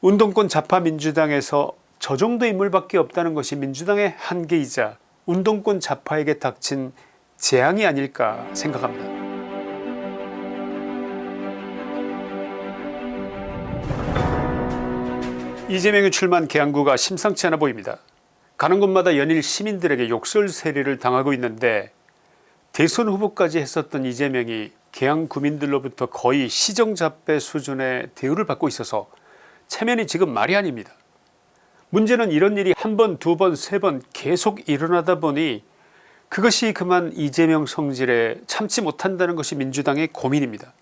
운동권 좌파 민주당에서 저 정도 인물밖에 없다는 것이 민주당의 한계이자 운동권 좌파에게 닥친 재앙이 아닐까 생각합니다. 이재명이 출마한 계양구가 심상치 않아 보입니다. 가는 곳마다 연일 시민들에게 욕설 세례를 당하고 있는데 대선 후보까지 했었던 이재명이 계양 구민들로부터 거의 시정잡배 수준의 대우를 받고 있어서 체면이 지금 말이 아닙니다. 문제는 이런 일이 한 번 두 번 세 번 계속 일어나다 보니 그것이 그만 이재명 성질에 참지 못한다는 것이 민주당의 고민입니다.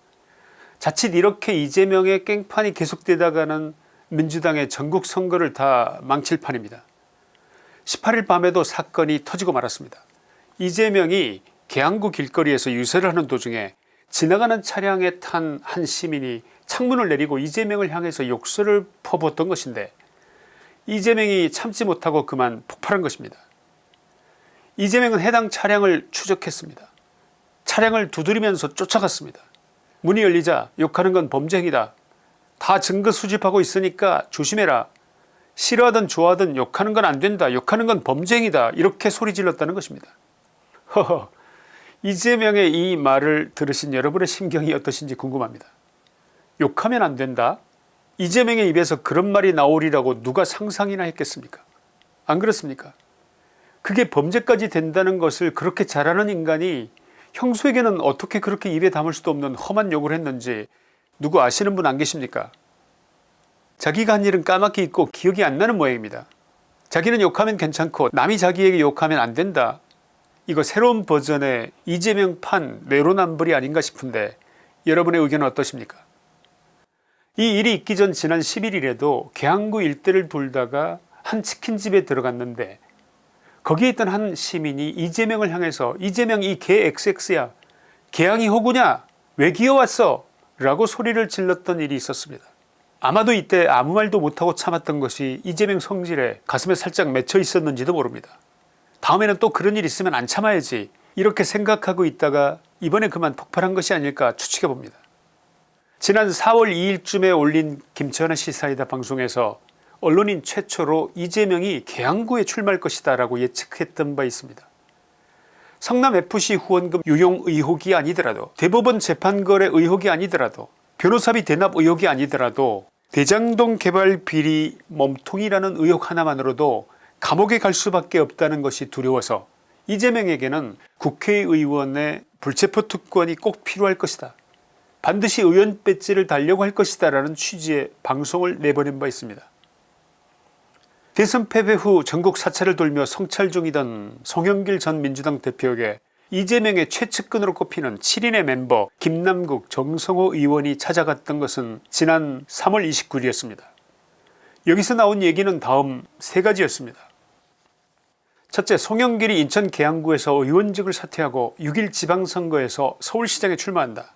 자칫 이렇게 이재명의 깽판이 계속되다가는 민주당의 전국 선거를 다 망칠 판입니다. 18일 밤에도 사건이 터지고 말았습니다. 이재명이 계양구 길거리에서 유세를 하는 도중에 지나가는 차량에 탄 한 시민이 창문을 내리고 이재명을 향해서 욕설을 퍼붓던 것인데 이재명이 참지 못하고 그만 폭발한 것입니다. 이재명은 해당 차량을 추적했습니다. 차량을 두드리면서 쫓아갔습니다. 문이 열리자 욕하는 건 범죄 행위다. 다 증거 수집하고 있으니까 조심해라. 싫어하든 좋아하든 욕하는 건 안된다. 욕하는 건 범죄 행위다. 이렇게 소리 질렀다는 것입니다. 허허 이재명의 이 말을 들으신 여러분의 심경이 어떠신지 궁금합니다. 욕하면 안 된다. 이재명의 입에서 그런 말이 나오리라고 누가 상상이나 했겠습니까? 안 그렇습니까? 그게 범죄까지 된다는 것을 그렇게 잘하는 인간이 형수에게는 어떻게 그렇게 입에 담을 수도 없는 험한 욕을 했는지 누구 아시는 분 안 계십니까? 자기가 한 일은 까맣게 잊고 기억이 안 나는 모양입니다. 자기는 욕하면 괜찮고 남이 자기에게 욕하면 안 된다. 이거 새로운 버전의 이재명 판 내로남불이 아닌가 싶은데 여러분의 의견은 어떠십니까 이 일이 있기 전 지난 11일에도 계양구 일대를 돌다가 한 치킨집에 들어갔는데 거기에 있던 한 시민이 이재명을 향해서 이재명 이 개 XX야 개양이 호구냐 왜 기어왔어 라고 소리를 질렀던 일이 있었습니다. 아마도 이때 아무 말도 못하고 참았던 것이 이재명 성질에 가슴에 살짝 맺혀 있었는지도 모릅니다. 다음에는 또 그런 일 있으면 안 참아야지 이렇게 생각하고 있다가 이번에 그만 폭발한 것이 아닐까 추측해 봅니다. 지난 4월 2일쯤에 올린 김천의 시사이다 방송에서 언론인 최초로 이재명이 계양구에 출마할 것이다 라고 예측했던 바 있습니다. 성남FC 후원금 유용 의혹이 아니더라도 대법원 재판거래 의혹이 아니더라도 변호사비 대납 의혹이 아니더라도 대장동 개발 비리 몸통이라는 의혹 하나만으로도 감옥에 갈 수밖에 없다는 것이 두려워서 이재명에게는 국회의원의 불체포 특권이 꼭 필요할 것이다. 반드시 의원 배지를 달려고 할 것이다 라는 취지의 방송을 내보낸 바 있습니다. 대선 패배 후 전국 사찰을 돌며 성찰 중이던 송영길 전 민주당 대표에게 이재명의 최측근으로 꼽히는 7인의 멤버 김남국 정성호 의원이 찾아갔던 것은 지난 3월 29일이었습니다. 여기서 나온 얘기는 다음 세 가지였습니다. 첫째 송영길이 인천 계양구에서 의원직을 사퇴하고 6일 지방선거에서 서울시장에 출마한다.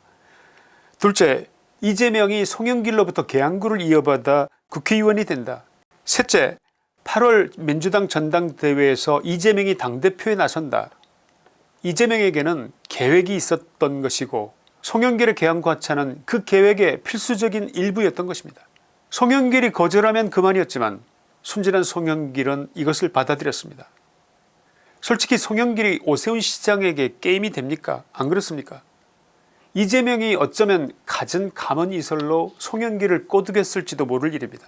둘째 이재명이 송영길로부터 계양구를 이어받아 국회의원이 된다. 셋째 8월 민주당 전당대회에서 이재명이 당대표에 나선다. 이재명에게는 계획이 있었던 것이고 송영길의 계양구 하차는 그 계획의 필수적인 일부였던 것입니다. 송영길이 거절하면 그만이었지만 순진한 송영길은 이것을 받아들였습니다. 솔직히 송영길이 오세훈 시장에게 게임이 됩니까 안 그렇습니까 이재명이 어쩌면 갖은 감언이설로 송영길을 꼬드겼을지도 모를 일입니다.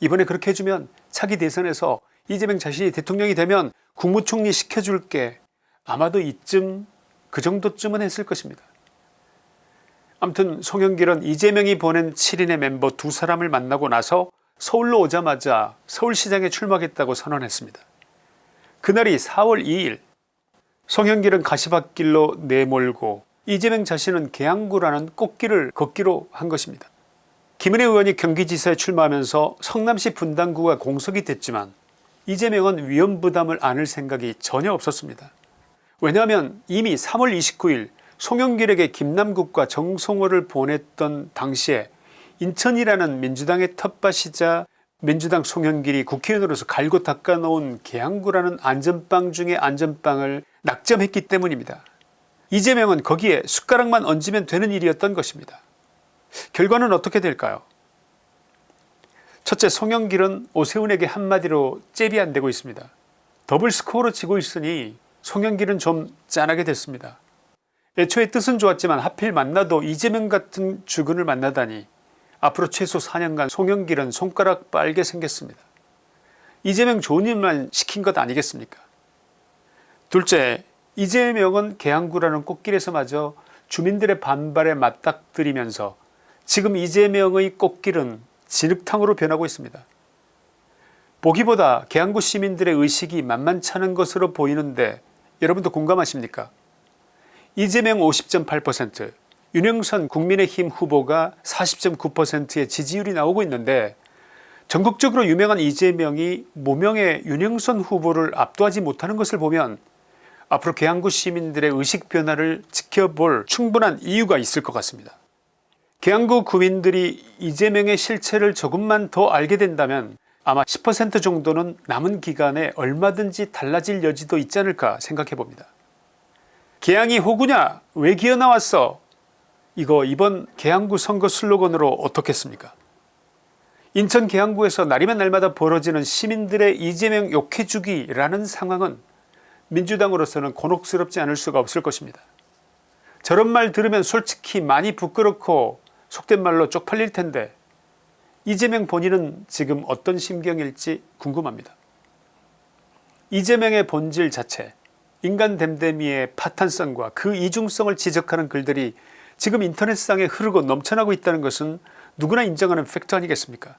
이번에 그렇게 해주면 차기 대선에서 이재명 자신이 대통령이 되면 국무총리 시켜줄게 아마도 이쯤 그 정도쯤은 했을 것입니다. 아무튼 송영길은 이재명이 보낸 7인의 멤버 두 사람을 만나고 나서 서울로 오자마자 서울시장에 출마하겠다고 선언했습니다. 그날이 4월 2일 송영길은 가시밭길로 내몰고 이재명 자신은 계양구라는 꽃길을 걷기로 한 것입니다. 김은혜 의원이 경기지사에 출마하면서 성남시 분당구가 공석이 됐지만 이재명은 위험 부담을 안을 생각이 전혀 없었습니다. 왜냐하면 이미 3월 29일 송영길에게 김남국과 정성호를 보냈던 당시에 인천이라는 민주당의 텃밭이자 민주당 송영길이 국회의원으로서 갈고 닦아놓은 계양구라는 안전빵 중의 안전빵을 낙점했기 때문입니다. 이재명은 거기에 숟가락만 얹으면 되는 일이었던 것입니다. 결과는 어떻게 될까요 첫째 송영길은 오세훈에게 한마디로 잽이 안되고 있습니다. 더블 스코어로 지고 있으니 송영길은 좀 짠하게 됐습니다. 애초에 뜻은 좋았지만 하필 만나도 이재명 같은 주군을 만나다니 앞으로 최소 4년간 송영길은 손가락 빨게 생겼습니다. 이재명 좋은 일만 시킨 것 아니겠습니까 둘째 이재명은 계양구라는 꽃길에서마저 주민들의 반발에 맞닥뜨리면서 지금 이재명의 꽃길은 진흙탕으로 변하고 있습니다. 보기보다 계양구 시민들의 의식이 만만찮은 것으로 보이는데 여러분도 공감하십니까 이재명 50.8% 윤영선 국민의힘 후보가 40.9%의 지지율이 나오고 있는데 전국적으로 유명한 이재명이 무명의 윤영선 후보를 압도하지 못하는 것을 보면 앞으로 계양구 시민들의 의식 변화를 지켜볼 충분한 이유가 있을 것 같습니다. 계양구 구민들이 이재명의 실체를 조금만 더 알게 된다면 아마 10% 정도는 남은 기간에 얼마든지 달라질 여지도 있지 않을까 생각해 봅니다. 계양이 호구냐 왜 기어나왔어 이거 이번 계양구 선거 슬로건으로 어떻겠습니까 인천 계양구에서 날이면 날마다 벌어지는 시민들의 이재명 욕해주기라는 상황은 민주당으로서는 곤혹스럽지 않을 수가 없을 것입니다. 저런 말 들으면 솔직히 많이 부끄럽고 속된 말로 쪽팔릴 텐데 이재명 본인은 지금 어떤 심경일지 궁금합니다. 이재명의 본질 자체 인간 댐댐이의 파탄성과 그 이중성을 지적하는 글들이 지금 인터넷상에 흐르고 넘쳐나고 있다는 것은 누구나 인정하는 팩트 아니겠습니까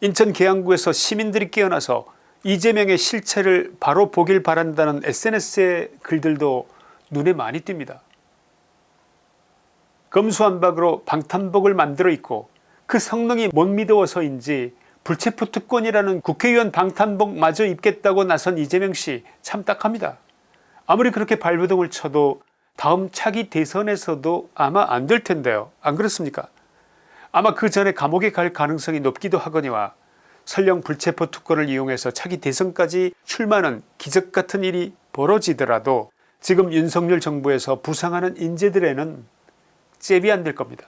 인천 계양구에서 시민들이 깨어나서 이재명의 실체를 바로 보길 바란다는 sns의 글들도 눈에 많이 띕니다. 검수한박으로 방탄복을 만들어 있고 그 성능이 못 믿어서인지 불체포 특권이라는 국회의원 방탄복 마저 입겠다고 나선 이재명씨 참 딱합니다. 아무리 그렇게 발버둥을 쳐도 다음 차기 대선에서도 아마 안 될 텐데요 안 그렇습니까 아마 그 전에 감옥에 갈 가능성이 높기도 하거니와 설령 불체포 특권을 이용해서 차기 대선까지 출마하는 기적같은 일이 벌어지더라도 지금 윤석열 정부에서 부상하는 인재들에는 잽이 안 될 겁니다.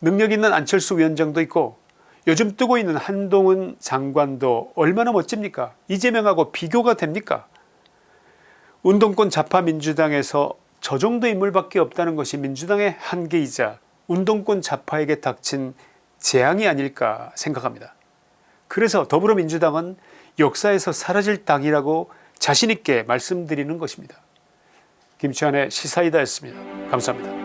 능력 있는 안철수 위원장도 있고 요즘 뜨고 있는 한동훈 장관도 얼마나 멋집니까 이재명하고 비교가 됩니까 운동권 좌파 민주당에서 저 정도 인물밖에 없다는 것이 민주당의 한계이자 운동권 좌파에게 닥친 재앙이 아닐까 생각합니다. 그래서 더불어민주당은 역사에서 사라질 당이라고 자신있게 말씀드리는 것입니다. 김치환의 시사이다였습니다. 감사합니다.